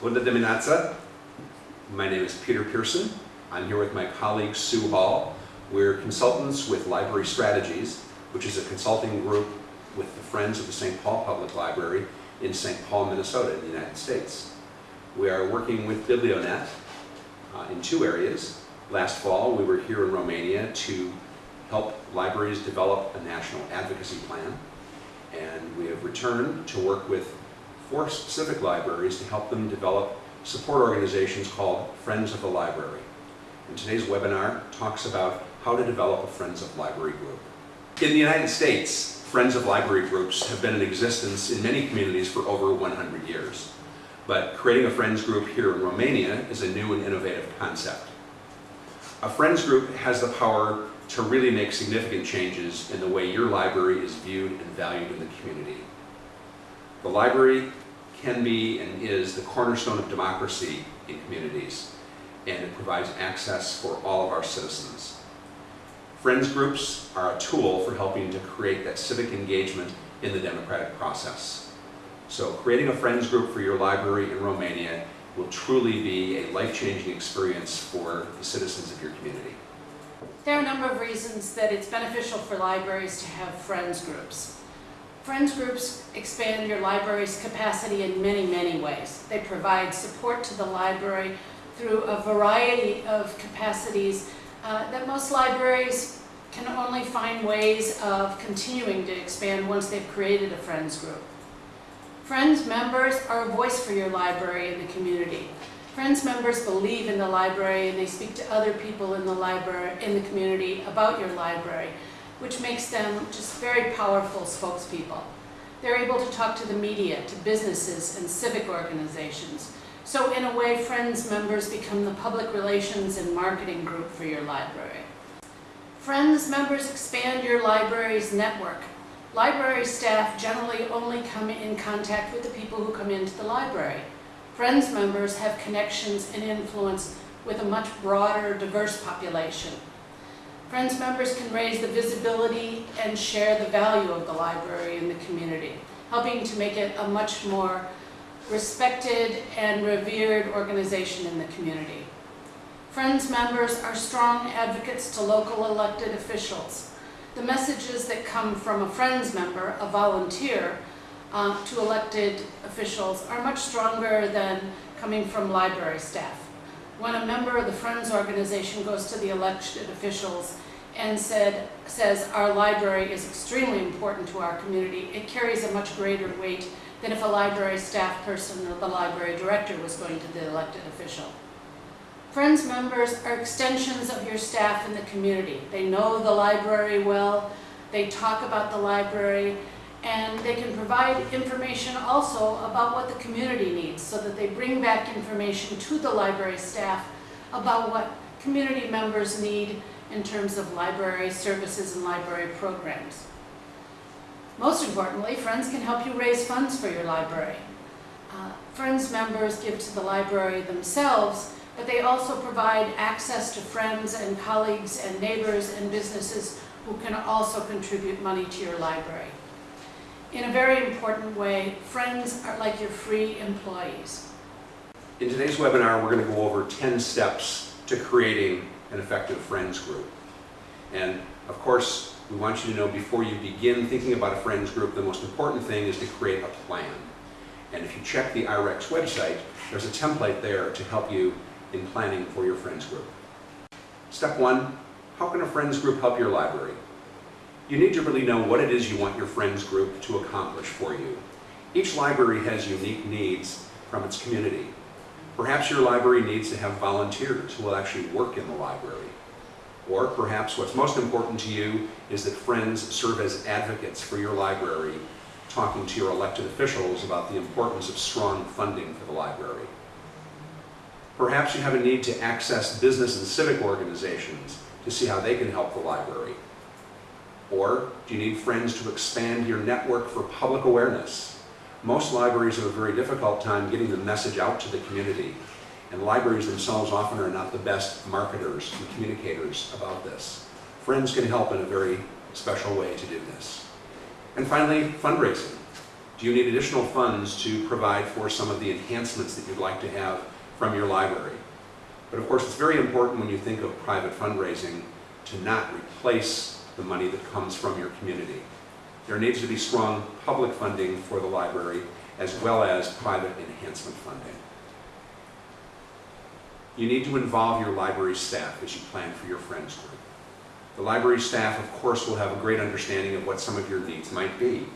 Bună dimineața. My name is Peter Pearson. I'm here with my colleague Sue Hall. We're consultants with Library Strategies, which is a consulting group with the Friends of the St. Paul Public Library in St. Paul, Minnesota in the United States. We are working with Biblionet uh, in two areas. Last fall, we were here in Romania to help libraries develop a national advocacy plan. And we have returned to work with four specific libraries to help them develop support organizations called Friends of the Library. And today's webinar talks about how to develop a Friends of Library group. In the United States, Friends of Library groups have been in existence in many communities for over 100 years. But creating a Friends group here in Romania is a new and innovative concept. A Friends group has the power to really make significant changes in the way your library is viewed and valued in the community. The library can be and is the cornerstone of democracy in communities, and it provides access for all of our citizens. Friends groups are a tool for helping to create that civic engagement in the democratic process. So creating a Friends group for your library in Romania will truly be a life-changing experience for the citizens of your community. There are a number of reasons that it's beneficial for libraries to have Friends groups. Friends groups expand your library's capacity in many, many ways. They provide support to the library through a variety of capacities uh, that most libraries can only find ways of continuing to expand once they've created a Friends group. Friends members are a voice for your library in the community. Friends members believe in the library and they speak to other people in the library, in the community about your library, which makes them just very powerful spokespeople. They're able to talk to the media, to businesses and civic organizations. So in a way, Friends members become the public relations and marketing group for your library. Friends members expand your library's network. Library staff generally only come in contact with the people who come into the library. Friends members have connections and influence with a much broader, diverse population. Friends members can raise the visibility and share the value of the library in the community, helping to make it a much more respected and revered organization in the community. Friends members are strong advocates to local elected officials. The messages that come from a Friends member, a volunteer, uh, to elected officials are much stronger than coming from library staff. When a member of the Friends organization goes to the elected officials and said, says our library is extremely important to our community, it carries a much greater weight than if a library staff person or the library director was going to the elected official. Friends members are extensions of your staff in the community. They know the library well, they talk about the library, and they can provide information also about what the community needs so that they bring back information to the library staff about what community members need in terms of library services and library programs. Most importantly, Friends can help you raise funds for your library. Uh, Friends members give to the library themselves, but they also provide access to friends and colleagues and neighbors and businesses who can also contribute money to your library. In a very important way, friends are like your free employees. In today's webinar, we're going to go over 10 steps to creating an effective friends group. And of course, we want you to know before you begin thinking about a friends group, the most important thing is to create a plan. And if you check the IREX website, there's a template there to help you in planning for your friends group. Step one, how can a friends group help your library? You need to really know what it is you want your friends group to accomplish for you. Each library has unique needs from its community. Perhaps your library needs to have volunteers who will actually work in the library. Or perhaps what's most important to you is that friends serve as advocates for your library, talking to your elected officials about the importance of strong funding for the library. Perhaps you have a need to access business and civic organizations to see how they can help the library. Or do you need friends to expand your network for public awareness? Most libraries have a very difficult time getting the message out to the community, and libraries themselves often are not the best marketers and communicators about this. Friends can help in a very special way to do this. And finally, fundraising. Do you need additional funds to provide for some of the enhancements that you'd like to have from your library? But of course, it's very important when you think of private fundraising to not replace the money that comes from your community. There needs to be strong public funding for the library as well as private enhancement funding. You need to involve your library staff as you plan for your Friends group. The library staff, of course, will have a great understanding of what some of your needs might be.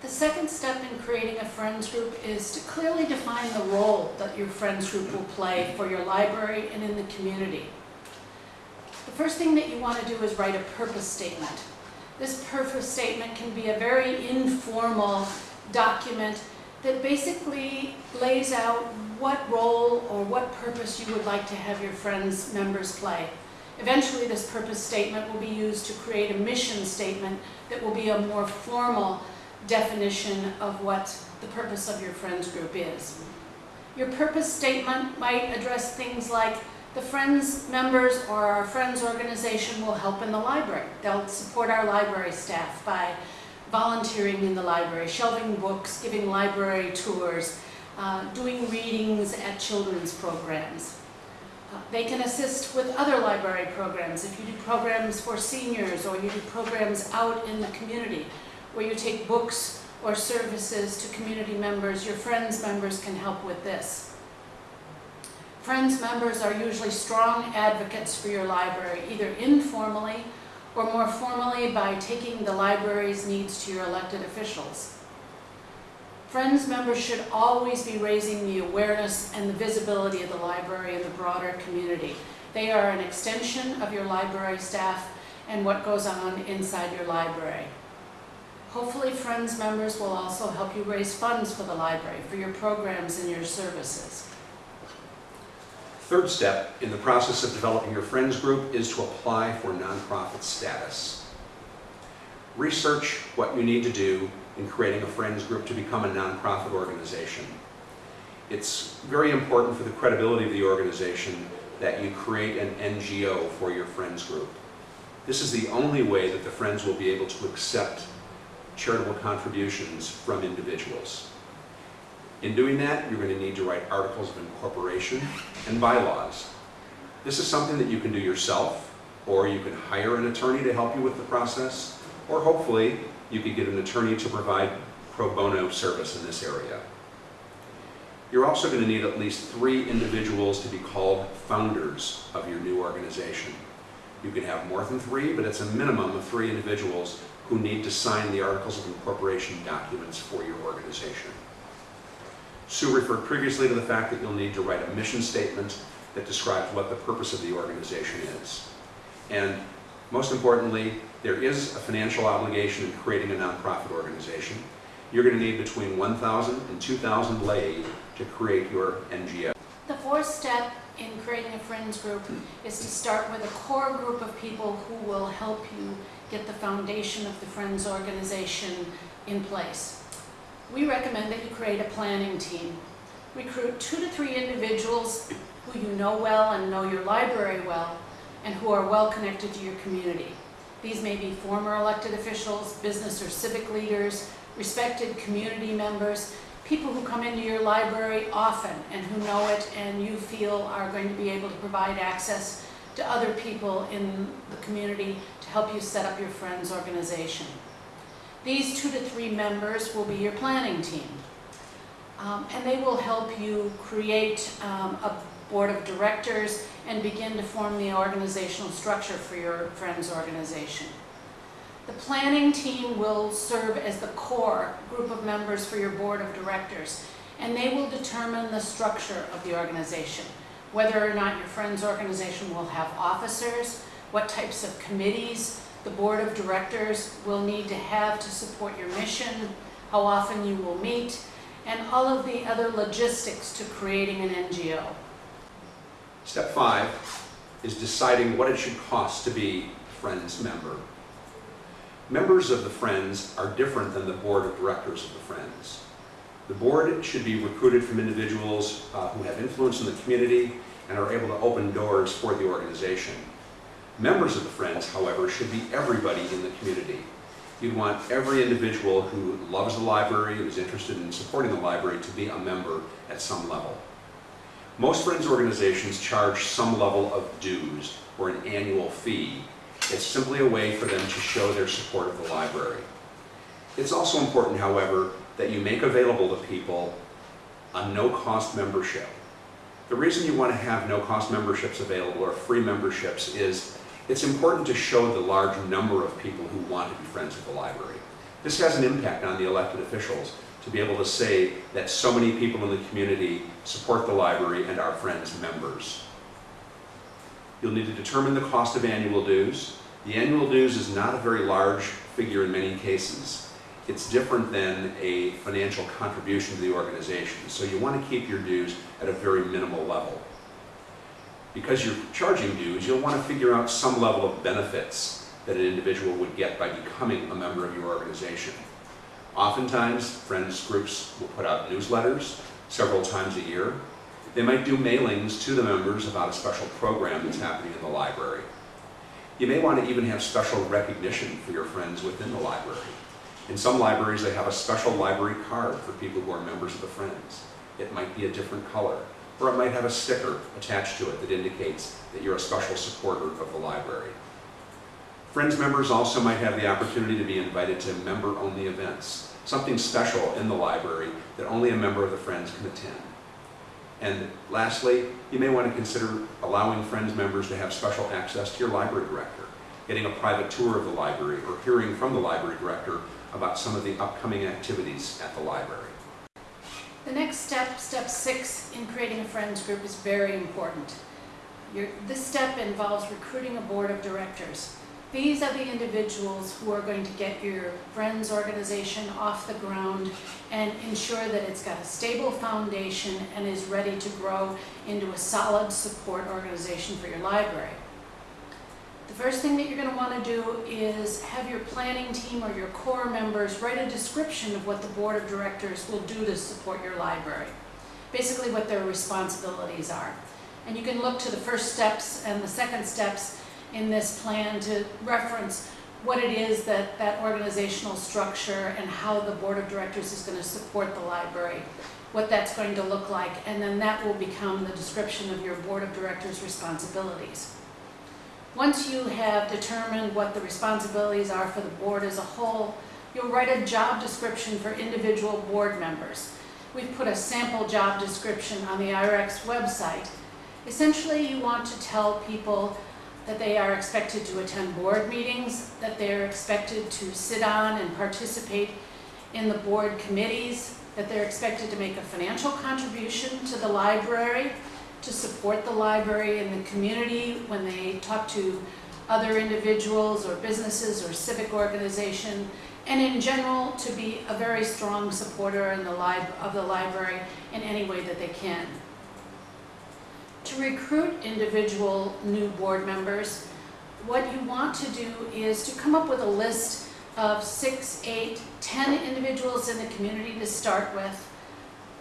The second step in creating a Friends group is to clearly define the role that your Friends group will play for your library and in the community. The first thing that you want to do is write a purpose statement. This purpose statement can be a very informal document that basically lays out what role or what purpose you would like to have your Friends members play. Eventually, this purpose statement will be used to create a mission statement that will be a more formal definition of what the purpose of your Friends group is. Your purpose statement might address things like the Friends members or our Friends organization will help in the library. They'll support our library staff by volunteering in the library, shelving books, giving library tours, uh, doing readings at children's programs. Uh, They can assist with other library programs. If you do programs for seniors or you do programs out in the community where you take books or services to community members, your Friends members can help with this. Friends members are usually strong advocates for your library, either informally or more formally by taking the library's needs to your elected officials. Friends members should always be raising the awareness and the visibility of the library in the broader community. They are an extension of your library staff and what goes on inside your library. Hopefully, Friends members will also help you raise funds for the library, for your programs and your services. Third step in the process of developing your Friends group is to apply for nonprofit status. Research what you need to do in creating a Friends group to become a nonprofit organization. It's very important for the credibility of the organization that you create an NGO for your Friends group. This is the only way that the Friends will be able to accept charitable contributions from individuals. In doing that, you're going to need to write articles of incorporation and bylaws. This is something that you can do yourself, or you can hire an attorney to help you with the process, or hopefully you could get an attorney to provide pro bono service in this area. You're also going to need at least three individuals to be called founders of your new organization. You can have more than three, but it's a minimum of three individuals who need to sign the Articles of Incorporation documents for your organization. Sue referred previously to the fact that you'll need to write a mission statement that describes what the purpose of the organization is. And most importantly, there is a financial obligation in creating a nonprofit organization. You're going to need between 1,000 and 2,000 lei to create your NGO. The fourth step in creating a Friends group is to start with a core group of people who will help you get the foundation of the Friends organization in place. We recommend that you create a planning team. Recruit two to three individuals who you know well and know your library well, and who are well connected to your community. These may be former elected officials, business or civic leaders, respected community members, people who come into your library often and who know it and you feel are going to be able to provide access to other people in the community to help you set up your Friends organization. These two to three members will be your planning team. Um, and they will help you create um, a board of directors and begin to form the organizational structure for your Friends organization. The planning team will serve as the core group of members for your board of directors, and they will determine the structure of the organization, whether or not your Friends organization will have officers, what types of committees the board of directors will need to have to support your mission, how often you will meet, and all of the other logistics to creating an NGO. Step five is deciding what it should cost to be a Friends member. Members of the Friends are different than the board of directors of the Friends. The board should be recruited from individuals uh, who have influence in the community and are able to open doors for the organization. Members of the Friends, however, should be everybody in the community. You'd want every individual who loves the library, who's interested in supporting the library, to be a member at some level. Most Friends organizations charge some level of dues or an annual fee. It's simply a way for them to show their support of the library. It's also important, however, that you make available to people a no-cost membership. The reason you want to have no-cost memberships available or free memberships is it's important to show the large number of people who want to be friends of the library. This has an impact on the elected officials to be able to say that so many people in the community support the library and are friends members. You'll need to determine the cost of annual dues. The annual dues is not a very large figure in many cases. It's different than a financial contribution to the organization. So you want to keep your dues at a very minimal level. Because you're charging dues, you'll want to figure out some level of benefits that an individual would get by becoming a member of your organization. Oftentimes, friends groups will put out newsletters several times a year. They might do mailings to the members about a special program that's happening in the library. You may want to even have special recognition for your friends within the library. In some libraries, they have a special library card for people who are members of the Friends. It might be a different color, or it might have a sticker attached to it that indicates that you're a special supporter of the library. Friends members also might have the opportunity to be invited to member-only events, something special in the library that only a member of the Friends can attend. And lastly, you may want to consider allowing Friends members to have special access to your library director, getting a private tour of the library, or hearing from the library director about some of the upcoming activities at the library. The next step, step six, in creating a friends group is very important. Your, this step involves recruiting a board of directors. These are the individuals who are going to get your friends organization off the ground and ensure that it's got a stable foundation and is ready to grow into a solid support organization for your library. The first thing that you're going to want to do is have your planning team or your core members write a description of what the board of directors will do to support your library. Basically what their responsibilities are. And you can look to the first steps and the second steps in this plan to reference what it is that that organizational structure and how the board of directors is going to support the library, what that's going to look like, and then that will become the description of your board of directors responsibilities. Once you have determined what the responsibilities are for the board as a whole, you'll write a job description for individual board members. We've put a sample job description on the IREX website. Essentially, you want to tell people that they are expected to attend board meetings, that they're expected to sit on and participate in the board committees, that they're expected to make a financial contribution to the library, to support the library and the community when they talk to other individuals or businesses or civic organization, and in general to be a very strong supporter in the of the library in any way that they can. To recruit individual new board members, what you want to do is to come up with a list of six, eight, ten individuals in the community to start with,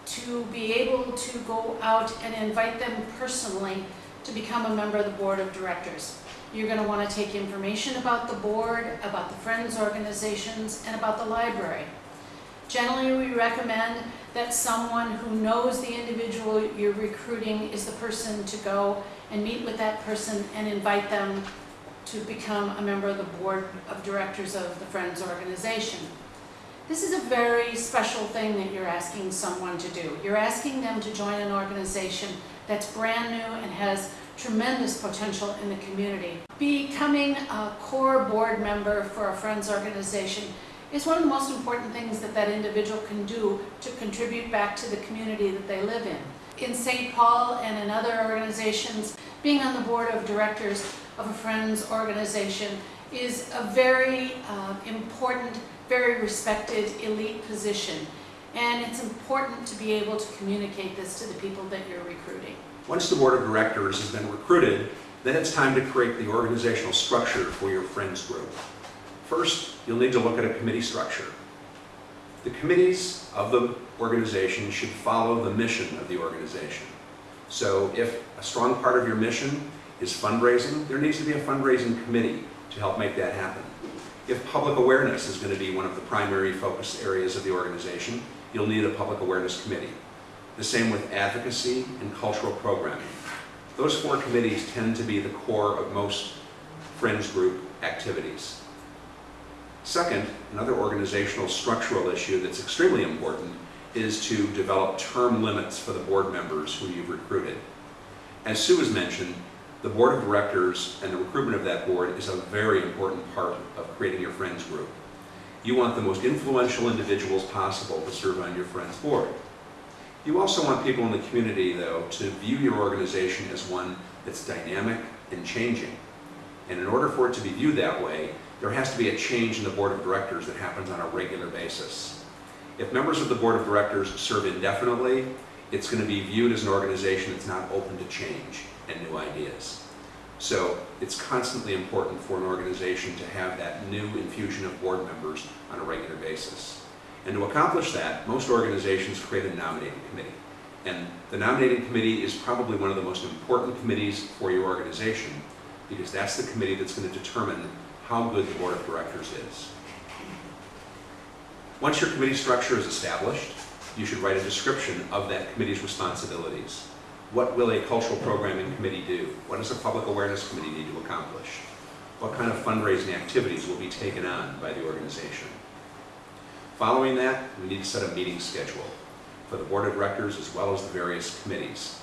to be able to go out and invite them personally to become a member of the board of directors. You're going to want to take information about the board, about the Friends organizations, and about the library. Generally, we recommend that someone who knows the individual you're recruiting is the person to go and meet with that person and invite them to become a member of the board of directors of the Friends organization. This is a very special thing that you're asking someone to do. You're asking them to join an organization that's brand new and has tremendous potential in the community. Becoming a core board member for a Friends organization is one of the most important things that that individual can do to contribute back to the community that they live in. In St. Paul and in other organizations, being on the board of directors of a Friends organization is a very uh, important, very respected elite position. And it's important to be able to communicate this to the people that you're recruiting. Once the board of directors has been recruited, then it's time to create the organizational structure for your Friends group. First, you'll need to look at a committee structure. The committees of the organization should follow the mission of the organization. So if a strong part of your mission is fundraising, there needs to be a fundraising committee to help make that happen. If public awareness is going to be one of the primary focus areas of the organization, you'll need a public awareness committee. The same with advocacy and cultural programming. Those four committees tend to be the core of most Friends Group activities. Second, another organizational structural issue that's extremely important is to develop term limits for the board members who you've recruited. As Sue has mentioned, the board of directors and the recruitment of that board is a very important part of creating your Friends Group. You want the most influential individuals possible to serve on your Friends Board. You also want people in the community, though, to view your organization as one that's dynamic and changing. And in order for it to be viewed that way, there has to be a change in the board of directors that happens on a regular basis. If members of the board of directors serve indefinitely, it's going to be viewed as an organization that's not open to change and new ideas. So it's constantly important for an organization to have that new infusion of board members on a regular basis. And to accomplish that, most organizations create a nominating committee. And the nominating committee is probably one of the most important committees for your organization because that's the committee that's going to determine how good the board of directors is. Once your committee structure is established, you should write a description of that committee's responsibilities. What will a cultural programming committee do? What does a public awareness committee need to accomplish? What kind of fundraising activities will be taken on by the organization? Following that, we need to set a meeting schedule for the board of directors as well as the various committees.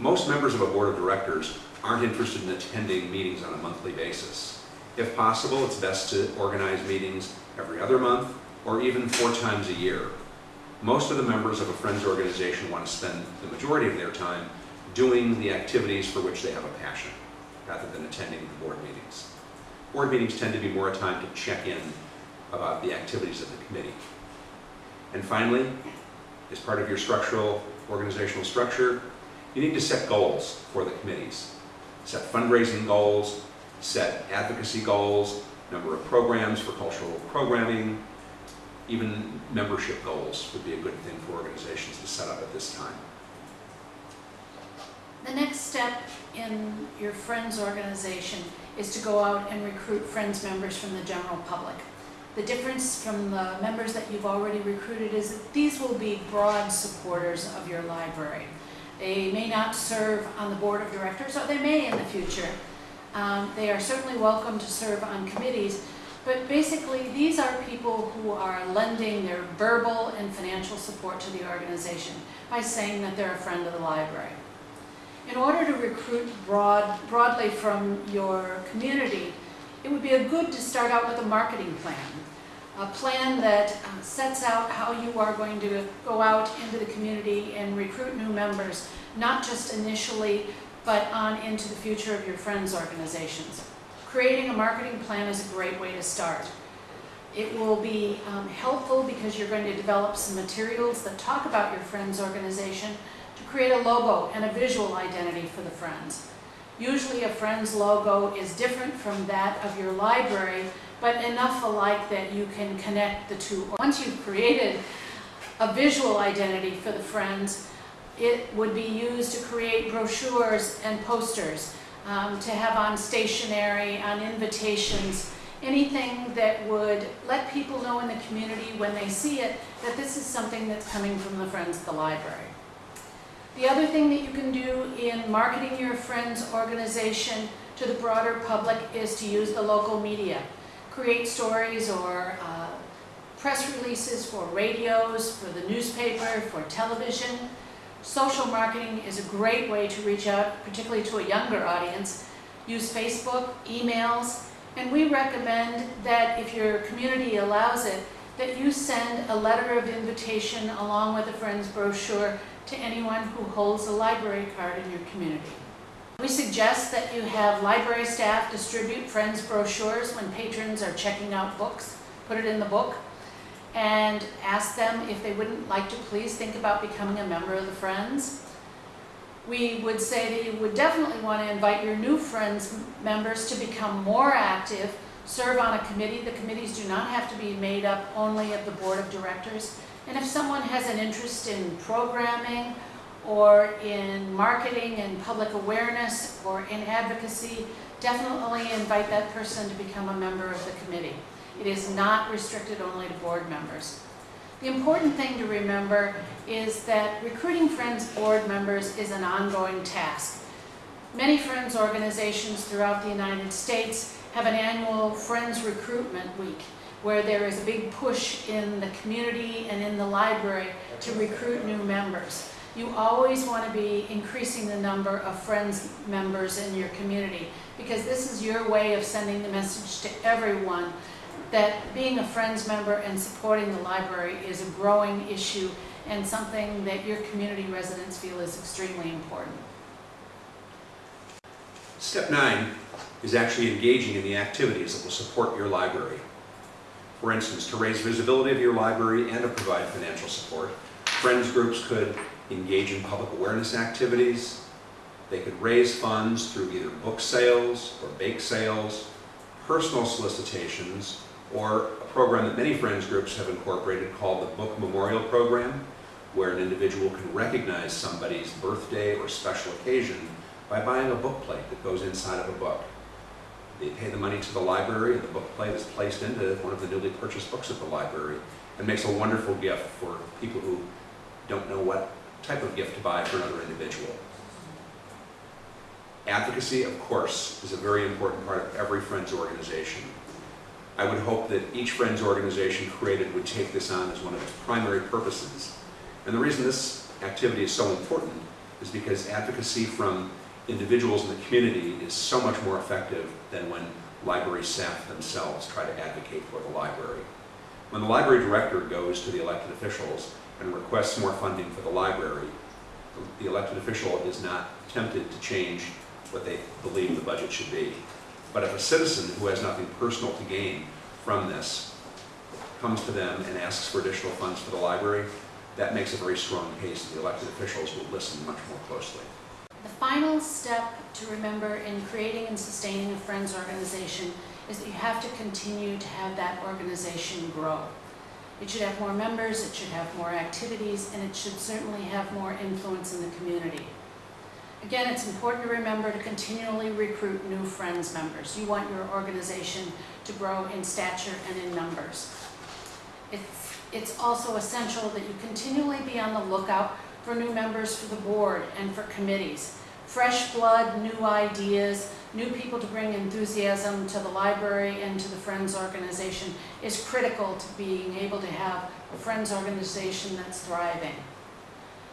Most members of a board of directors aren't interested in attending meetings on a monthly basis. If possible, it's best to organize meetings every other month or even four times a year. Most of the members of a Friends organization want to spend the majority of their time doing the activities for which they have a passion, rather than attending the board meetings. Board meetings tend to be more a time to check in about the activities of the committee. And finally, as part of your structural, organizational structure, you need to set goals for the committees. Set fundraising goals, set advocacy goals, number of programs for cultural programming, even membership goals would be a good thing for organizations to set up at this time. The next step in your Friends organization is to go out and recruit Friends members from the general public. The difference from the members that you've already recruited is that these will be broad supporters of your library. They may not serve on the board of directors, or they may in the future. Um, they are certainly welcome to serve on committees, but basically these are people who are lending their verbal and financial support to the organization by saying that they're a friend of the library. In order to recruit broad, broadly from your community, it would be a good to start out with a marketing plan. A plan that uh, sets out how you are going to go out into the community and recruit new members, not just initially, but on into the future of your friends' organizations. Creating a marketing plan is a great way to start. It will be um, helpful because you're going to develop some materials that talk about your friends' organization to create a logo and a visual identity for the Friends. Usually a Friends logo is different from that of your library, but enough alike that you can connect the two. Once you've created a visual identity for the Friends, it would be used to create brochures and posters, um, to have on stationery, on invitations, anything that would let people know in the community when they see it that this is something that's coming from the Friends of the Library. The other thing that you can do in marketing your Friends organization to the broader public is to use the local media. Create stories or uh, press releases for radios, for the newspaper, for television. Social marketing is a great way to reach out, particularly to a younger audience. Use Facebook, emails, and we recommend that if your community allows it, that you send a letter of invitation along with a Friends brochure to anyone who holds a library card in your community. We suggest that you have library staff distribute Friends brochures when patrons are checking out books, put it in the book, and ask them if they wouldn't like to please think about becoming a member of the Friends. We would say that you would definitely want to invite your new Friends members to become more active, serve on a committee. The committees do not have to be made up only of the board of directors. And if someone has an interest in programming or in marketing and public awareness or in advocacy, definitely invite that person to become a member of the committee. It is not restricted only to board members. The important thing to remember is that recruiting Friends board members is an ongoing task. Many Friends organizations throughout the United States have an annual Friends Recruitment Week where there is a big push in the community and in the library to recruit new members. You always want to be increasing the number of Friends members in your community because this is your way of sending the message to everyone that being a Friends member and supporting the library is a growing issue and something that your community residents feel is extremely important. Step nine is actually engaging in the activities that will support your library. For instance, to raise visibility of your library and to provide financial support, Friends groups could engage in public awareness activities. They could raise funds through either book sales or bake sales, personal solicitations, or a program that many Friends groups have incorporated called the Book Memorial Program, where an individual can recognize somebody's birthday or special occasion by buying a book plate that goes inside of a book. They pay the money to the library, and the book plate is placed into one of the newly purchased books at the library, and makes a wonderful gift for people who don't know what type of gift to buy for another individual. Advocacy, of course, is a very important part of every Friends organization. I would hope that each Friends organization created would take this on as one of its primary purposes. And the reason this activity is so important is because advocacy from individuals in the community is so much more effective than when library staff themselves try to advocate for the library. When the library director goes to the elected officials and requests more funding for the library, the elected official is not tempted to change what they believe the budget should be. But if a citizen who has nothing personal to gain from this comes to them and asks for additional funds for the library, that makes a very strong case that the elected officials will listen much more closely. The final step to remember in creating and sustaining a Friends organization is that you have to continue to have that organization grow. It should have more members, it should have more activities, and it should certainly have more influence in the community. Again, it's important to remember to continually recruit new Friends members. You want your organization to grow in stature and in numbers. It's, it's also essential that you continually be on the lookout for new members for the board and for committees. Fresh blood, new ideas, new people to bring enthusiasm to the library and to the Friends organization is critical to being able to have a Friends organization that's thriving.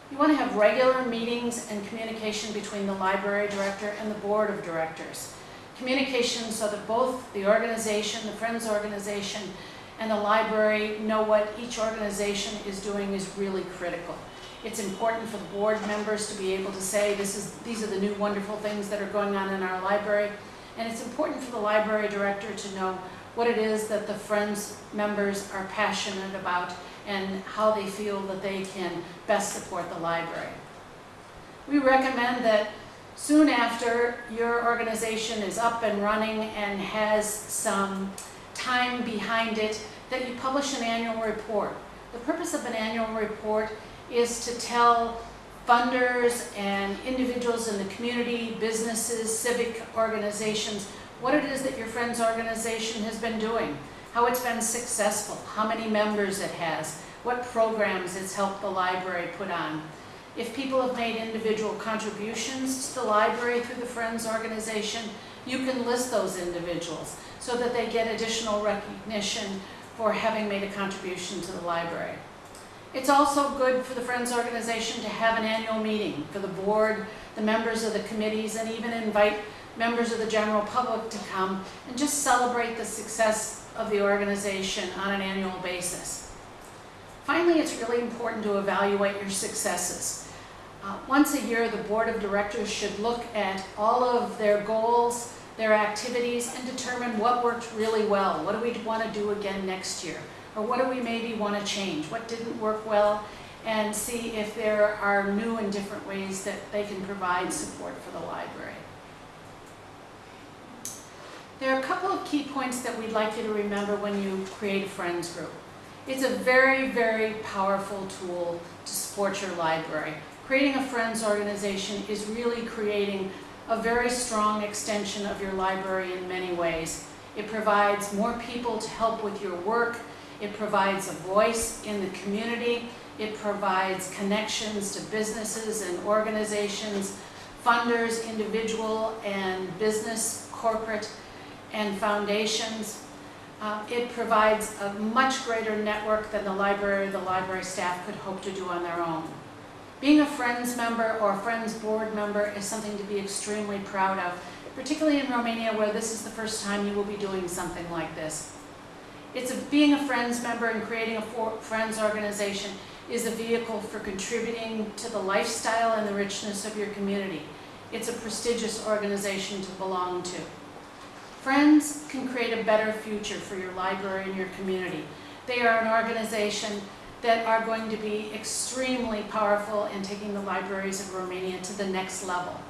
You want to have regular meetings and communication between the library director and the board of directors. Communication so that both the organization, the Friends organization, and the library know what each organization is doing is really critical. It's important for the board members to be able to say, this is, these are the new wonderful things that are going on in our library. And it's important for the library director to know what it is that the Friends members are passionate about and how they feel that they can best support the library. We recommend that soon after your organization is up and running and has some time behind it, that you publish an annual report. The purpose of an annual report is to tell funders and individuals in the community, businesses, civic organizations, what it is that your Friends organization has been doing, how it's been successful, how many members it has, what programs it's helped the library put on. If people have made individual contributions to the library through the Friends organization, you can list those individuals so that they get additional recognition for having made a contribution to the library. It's also good for the Friends organization to have an annual meeting for the board, the members of the committees, and even invite members of the general public to come and just celebrate the success of the organization on an annual basis. Finally, it's really important to evaluate your successes. Uh, once a year, the board of directors should look at all of their goals, their activities, and determine what worked really well. What do we want to do again next year? Or what do we maybe want to change? What didn't work well? And see if there are new and different ways that they can provide support for the library. There are a couple of key points that we'd like you to remember when you create a Friends group. It's a very, very powerful tool to support your library. Creating a Friends organization is really creating a very strong extension of your library in many ways. It provides more people to help with your work. It provides a voice in the community. It provides connections to businesses and organizations, funders, individual and business, corporate, and foundations. Uh, It provides a much greater network than the library or the library staff could hope to do on their own. Being a Friends member or a Friends board member is something to be extremely proud of, particularly in Romania where this is the first time you will be doing something like this. It's a, being a Friends member and creating a for- Friends organization is a vehicle for contributing to the lifestyle and the richness of your community. It's a prestigious organization to belong to. Friends can create a better future for your library and your community. They are an organization that are going to be extremely powerful in taking the libraries of Romania to the next level.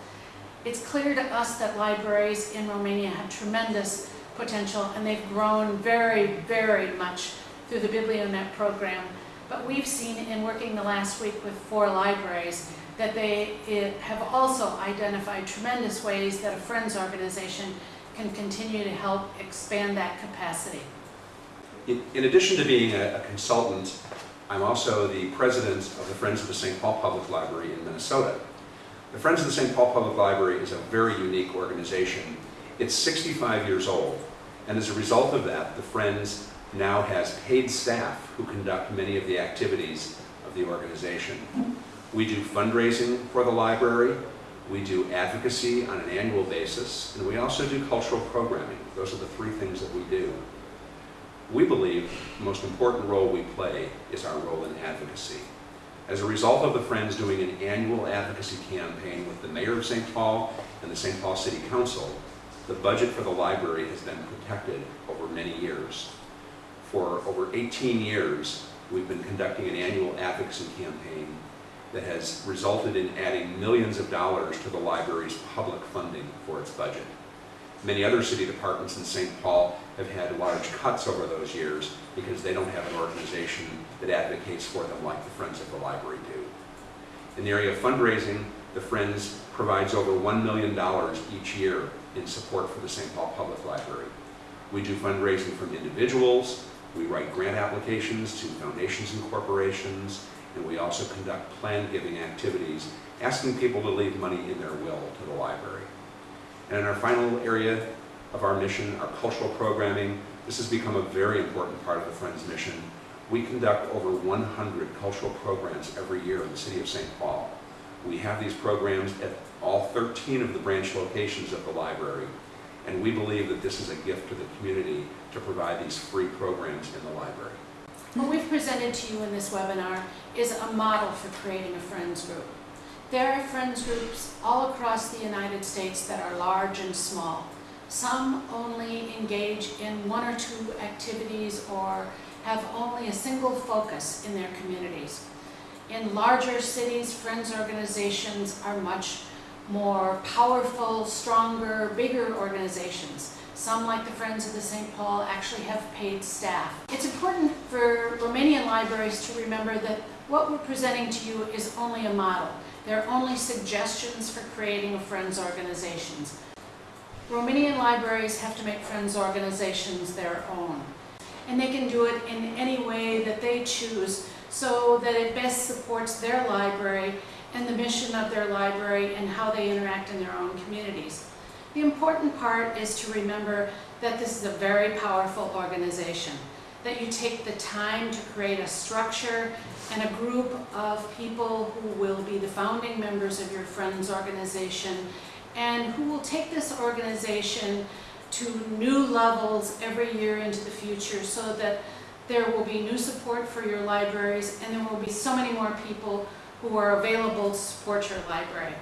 It's clear to us that libraries in Romania have tremendous potential and they've grown very, very much through the BiblioNet program. But we've seen in working the last week with four libraries that they eh, have also identified tremendous ways that a Friends organization can continue to help expand that capacity. In in addition to being a a consultant, I'm also the president of the Friends of the St. Paul Public Library in Minnesota. The Friends of the St. Paul Public Library is a very unique organization. It's 65 years old, and as a result of that, the Friends now has paid staff who conduct many of the activities of the organization. We do fundraising for the library, we do advocacy on an annual basis, and we also do cultural programming. Those are the three things that we do. We believe the most important role we play is our role in advocacy. As a result of the Friends doing an annual advocacy campaign with the Mayor of St. Paul and the St. Paul City Council, the budget for the library has been protected over many years. For over 18 years, we've been conducting an annual advocacy campaign that has resulted in adding millions of dollars to the library's public funding for its budget. Many other city departments in St. Paul have had large cuts over those years because they don't have an organization that advocates for them like the Friends of the Library do. In the area of fundraising, the Friends provides over $1 million each year in support for the St. Paul Public Library. We do fundraising from individuals, we write grant applications to foundations and corporations, and we also conduct planned giving activities, asking people to leave money in their will to the library. And in our final area of our mission, our cultural programming, this has become a very important part of the Friends mission. We conduct over 100 cultural programs every year in the city of St. Paul. We have these programs at all 13 of the branch locations of the library, and we believe that this is a gift to the community to provide these free programs in the library. What we've presented to you in this webinar is a model for creating a Friends group. There are Friends groups all across the United States that are large and small. Some only engage in one or two activities or have only a single focus in their communities. In larger cities, Friends organizations are much more powerful, stronger, bigger organizations. Some, like the Friends of the St. Paul, actually have paid staff. It's important for Romanian libraries to remember that what we're presenting to you is only a model. They're only suggestions for creating a Friends organizations. Romanian libraries have to make Friends organizations their own. And they can do it in any way that they choose so that it best supports their library and the mission of their library and how they interact in their own communities. The important part is to remember that this is a very powerful organization, that you take the time to create a structure and a group of people who will be the founding members of your Friends organization and who will take this organization to new levels every year into the future so that there will be new support for your libraries and there will be so many more people who are available to support your library.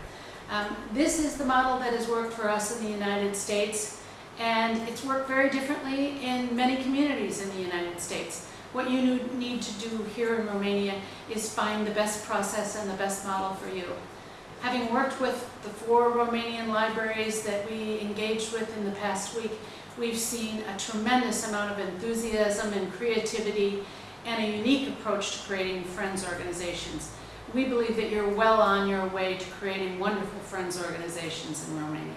Um, this is the model that has worked for us in the United States and it's worked very differently in many communities in the United States. What you need to do here in Romania is find the best process and the best model for you. Having worked with the four Romanian libraries that we engaged with in the past week, we've seen a tremendous amount of enthusiasm and creativity and a unique approach to creating Friends organizations. We believe that you're well on your way to creating wonderful Friends organizations in Romania.